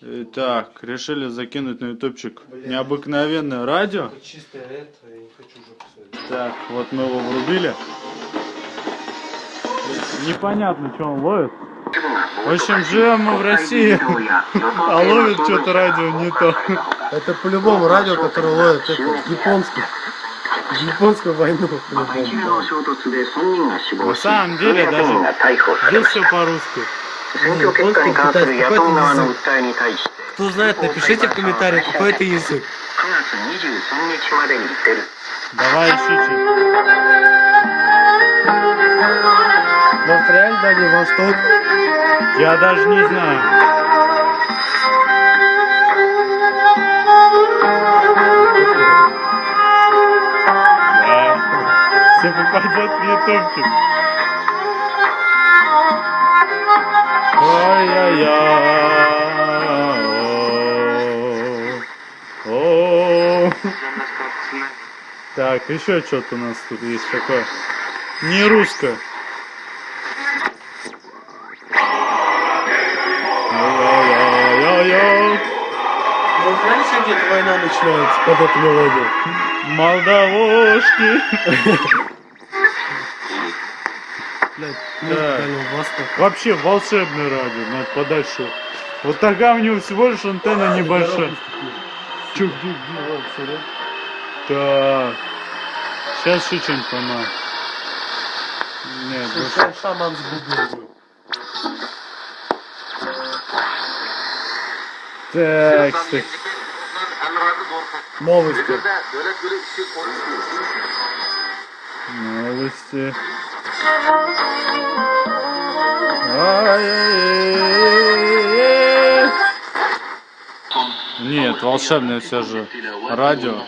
Итак, решили закинуть на ютубчик необыкновенное радио. Чистое это, я не хочу уже писать. Так, вот мы его врубили. Непонятно, что он ловит. В общем, живем мы в России, а ловит что-то радио не то. Это по-любому радио, которое ловит это, японский. Японскую войну, по-любому. На самом деле даже здесь все по-русски. 選挙結果に関する野党側の訴えに対して Кто знает, напишите в комментариях, какой это язык. 9月23日までに出る Давай ищите. Может реально Дальний Восток? Я даже не знаю. Да. Все попадет в ютубчик. Ой-яй-яй. О. Так, еще что-то у нас тут есть такое. Не русское. Реально сегодня где-то война начинается под эту мелодию? Молдавошки. Да. Вообще волшебное радио, надо подальше. Вот такая у него всего лишь антенна небольшая. Чё, где, где, вот, смотри. Так. Сейчас еще что-нибудь поймаю. Нет, больше. Шам- Шаман с бубном. Так, кстати. Новости. Новости. Нет, волшебное все же радио.